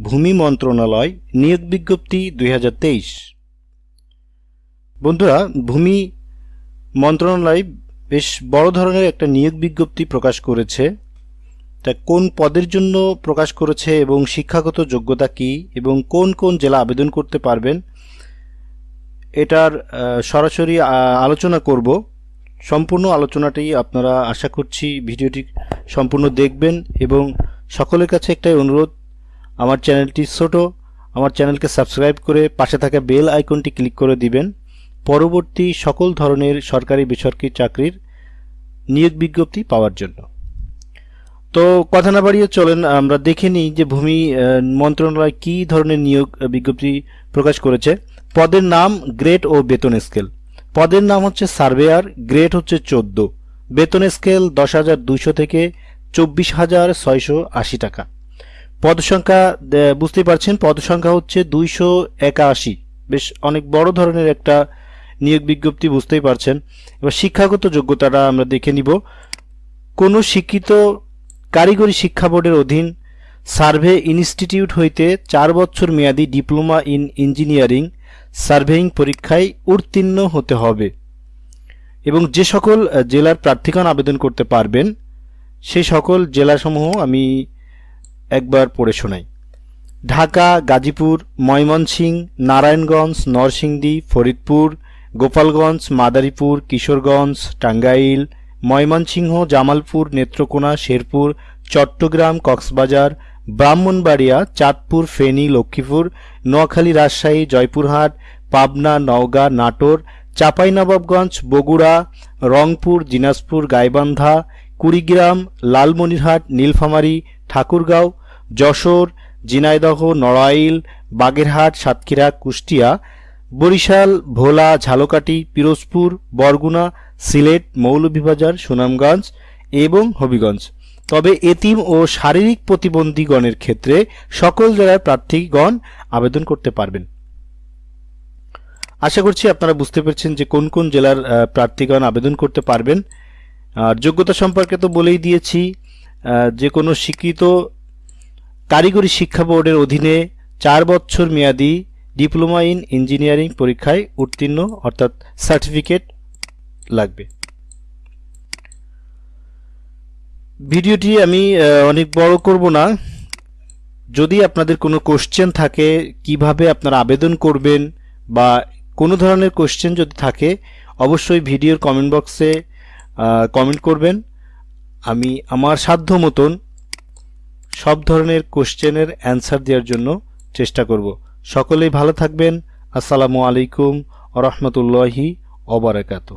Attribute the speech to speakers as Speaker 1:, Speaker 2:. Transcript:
Speaker 1: ভূমি মন্ত্রণালয় নিয়োগ বিজ্ঞপ্তি দুই হাজার তেইশ। বন্ধুরা, ভূমি মন্ত্রণালয় বেশ বড় ধরনের একটা নিয়োগ বিজ্ঞপ্তি প্রকাশ করেছে। তা কোন পদের জন্য প্রকাশ করেছে এবং শিক্ষাগত যোগ্যতা কি এবং কোন কোন জেলা আবেদন করতে পারবেন, এটার সরাসরি আলোচনা করব। সম্পূর্ণ আলোচনাটি আপনারা আশা করছি ভিডিওটি সম্পূর্ণ দেখবেন এবং সকলের কাছে একটাই অনুরোধ আমার চ্যানেলটি ছোট। আমার চ্যানেলকে সাবস্ক্রাইব করে পাশে থাকা বেল আইকনটি ক্লিক করে দিবেন। পরবর্তী সকল ধরনের সরকারি বেসরকারি চাকরির নিয়োগ বিজ্ঞপ্তি পাওয়ার জন্য। তো কথা না বাড়িয়ে চলেন, আমরা দেখে নিই যে ভূমি মন্ত্রণালয় কী ধরনের নিয়োগ বিজ্ঞপ্তি প্রকাশ করেছে। পদের নাম গ্রেড ও বেতন স্কেল। পদের নাম হচ্ছে সার্ভেয়ার গ্রেড হচ্ছে চোদ্দ। বেতন স্কেল দশ হাজার থেকে চব্বিশ হাজার ছয়শো আশি টাকা। পদ সংখ্যা বুঝতেই পারছেন পদ সংখ্যা হচ্ছে দুইশো একাশি। বেশ অনেক বড় ধরনের একটা নিয়োগ বিজ্ঞপ্তি, বুঝতেই পারছেন। এবার শিক্ষাগত যোগ্যতাটা আমরা দেখে নিব। কোনো শিক্ষিত কারিগরি শিক্ষা বোর্ডের অধীন সার্ভে ইনস্টিটিউট হইতে চার বছর মেয়াদী ডিপ্লোমা ইন ইঞ্জিনিয়ারিং সার্ভেইং পরীক্ষায় উত্তীর্ণ হতে হবে এবং যে সকল জেলার প্রার্থীগণ আবেদন করতে পারবেন সেই সকল জেলাসমূহ আমি একবার পড়ে শোনাই। ঢাকা, গাজীপুর, ময়মনসিংহ, নারায়ণগঞ্জ, নরসিংদী, ফরিদপুর, গোপালগঞ্জ, মাদারীপুর, কিশোরগঞ্জ, টাঙ্গাইল, ময়মনসিংহ, জামালপুর, নেত্রকোনা, শেরপুর, চট্টগ্রাম, কক্সবাজার, ব্রাহ্মণবাড়িয়া, চাঁদপুর, ফেনী, লক্ষ্মীপুর, নোয়াখালী, রাজশাহী, জয়পুরহাট, পাবনা, নওগাঁ, নাটোর, চাঁপাইনবাবগঞ্জ, বগুড়া, রংপুর, দিনাজপুর, গাইবান্ধা, কুড়িগ্রাম, লালমনিরহাট, নীলফামারী, ঠাকুরগাঁও যশোর, ঝিনাইদহ, নড়াইল, বাগেরহাট, সাতক্ষীরা, কুষ্টিয়া, বরিশাল, ভোলা, ঝালকাঠি, পিরোজপুর, বরগুনা, সিলেট, মৌলভীবাজার, সুনামগঞ্জ এবং হবিগঞ্জ। তবে এতিম ও শারীরিক প্রতিবন্ধীগণের ক্ষেত্রে সকল জেলার প্রার্থীগণ আবেদন করতে পারবেন। আশা করছি আপনারা বুঝতে পেরেছেন যে কোন কোন জেলার প্রার্থীগণ আবেদন করতে পারবেন। আর যোগ্যতা সম্পর্কে তো বলেই দিয়েছি যে কোনো স্বীকৃত কারিগরি শিক্ষা বোর্ডের অধীনে চার বছর মেয়াদি ডিপ্লোমা ইন ইঞ্জিনিয়ারিং পরীক্ষায় উত্তীর্ণ, অর্থাৎ সার্টিফিকেট লাগবে। ভিডিওটি আমি অনেক বড় করব না। যদি আপনাদের কোনো কোশ্চেন থাকে, কীভাবে আপনারা আবেদন করবেন বা কোনো ধরনের কোশ্চেন যদি থাকে, অবশ্যই ভিডিওর কমেন্ট বক্সে কমেন্ট করবেন। আমি আমার সাধ্য মতন সব ধরনের কোশ্চেনের অ্যান্সার দেওয়ার জন্য চেষ্টা করব। সকলেই ভালো থাকবেন। আসসালামু আলাইকুম রহমতুল্লাহি অবরাকাতু